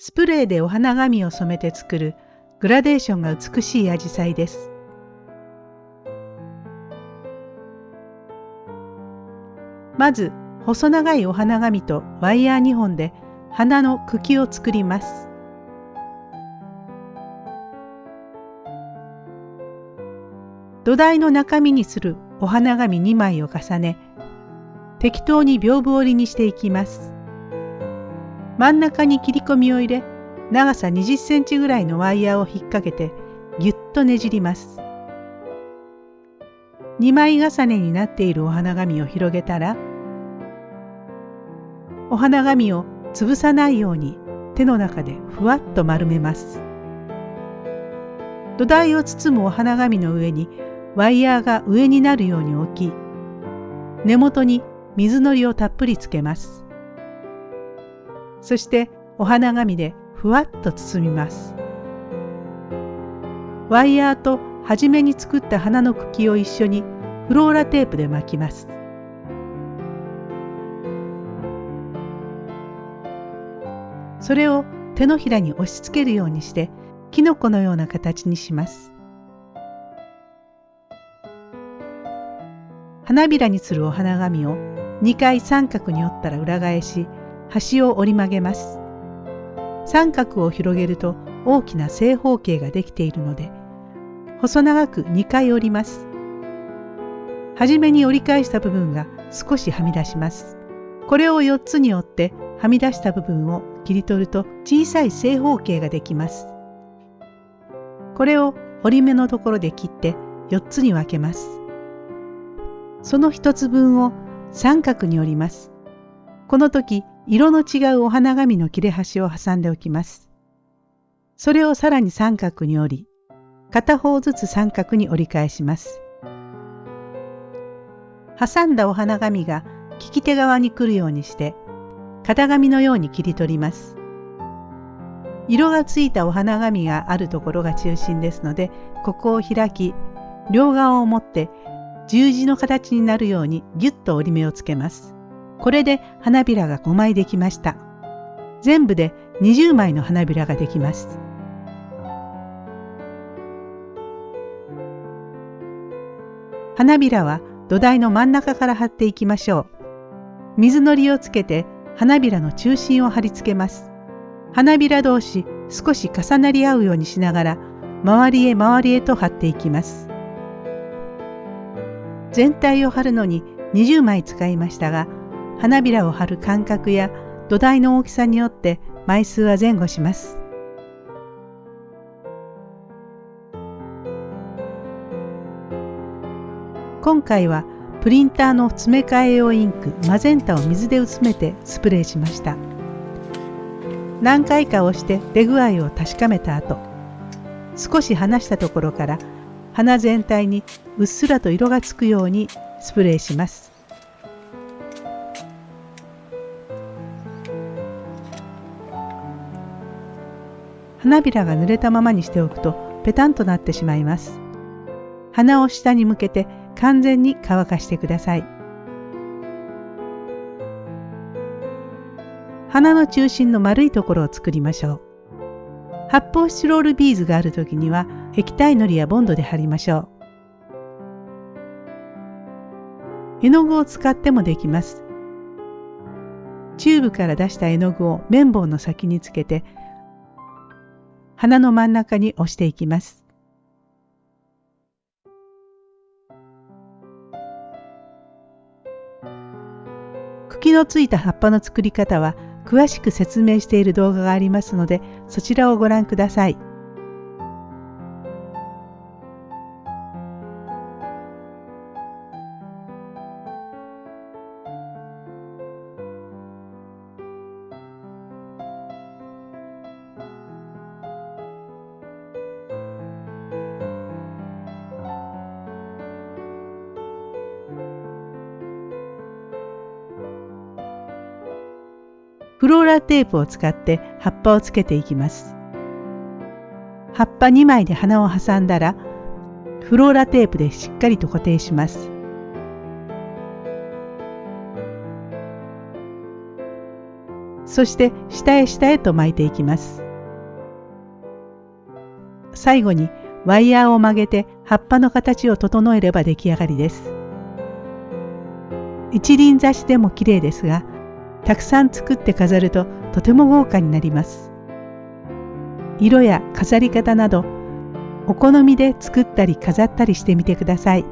スプレーでお花紙を染めて作るグラデーションが美しいアジサイです。まず細長いお花紙とワイヤー2本で花の茎を作ります。土台の中身にするお花紙2枚を重ね適当に屏風折りにしていきます。真ん中に切り込みを入れ長さ20センチぐらいのワイヤーを引っ掛けてぎゅっとねじります。2枚重ねになっているお花紙を広げたらお花紙を潰さないように手の中でふわっと丸めます。土台を包むお花紙の上にワイヤーが上になるように置き根元に水のりをたっぷりつけます。そしてお花紙でふわっと包みます。ワイヤーと初めに作った花の茎を一緒にフローラテープで巻きます。それを手のひらに押し付けるようにしてキノコのような形にします。花びらにするお花紙を2回三角に折ったら裏返し端を折り曲げます。三角を広げると大きな正方形ができているので細長く2回折ります。はじめに折り返した部分が少しはみ出します。これを4つに折ってはみ出した部分を切り取ると小さい正方形ができます。これを折り目のところで切って4つに分けます。その1つ分を三角に折ります。この時色の違うお花紙の切れ端を挟んでおきます。それをさらに三角に折り、片方ずつ三角に折り返します。挟んだお花紙が利き手側に来るようにして型紙のように切り取ります。色がついたお花紙があるところが中心ですので、ここを開き、両側を持って十字の形になるようにぎゅっと折り目をつけます。これで花びらが5枚できました。全部で20枚の花びらができます。花びらは土台の真ん中から貼っていきましょう。水のりをつけて花びらの中心を貼り付けます。花びら同士少し重なり合うようにしながら周りへ周りへと貼っていきます。全体を貼るのに20枚使いましたが花びらを貼る間隔や土台の大きさによって枚数は前後します。今回はプリンターの詰め替え用インクマゼンタを水で薄めてスプレーしました何回か押して出具合を確かめた後少し離したところから花全体にうっすらと色がつくようにスプレーします花びらが濡れたままにしておくとペタンとなってしまいます鼻を下に向けて完全に乾かしてください。花の中心の丸いところを作りましょう。発泡スチロールビーズがある時には液体のりやボンドで貼りましょう。絵の具を使ってもできます。チューブから出した絵の具を綿棒の先につけて花の真ん中に押していきます。茎のついた葉っぱの作り方は詳しく説明している動画がありますのでそちらをご覧ください。フローラーテープを使って葉っぱをつけていきます。葉っぱ2枚で花を挟んだらフローラテープでしっかりと固定します。そして下へ下へと巻いていきます。最後にワイヤーを曲げて葉っぱの形を整えれば出来上がりです。一輪挿しでも綺麗ですが、たくさん作って飾るととても豪華になります。色や飾り方などお好みで作ったり飾ったりしてみてください。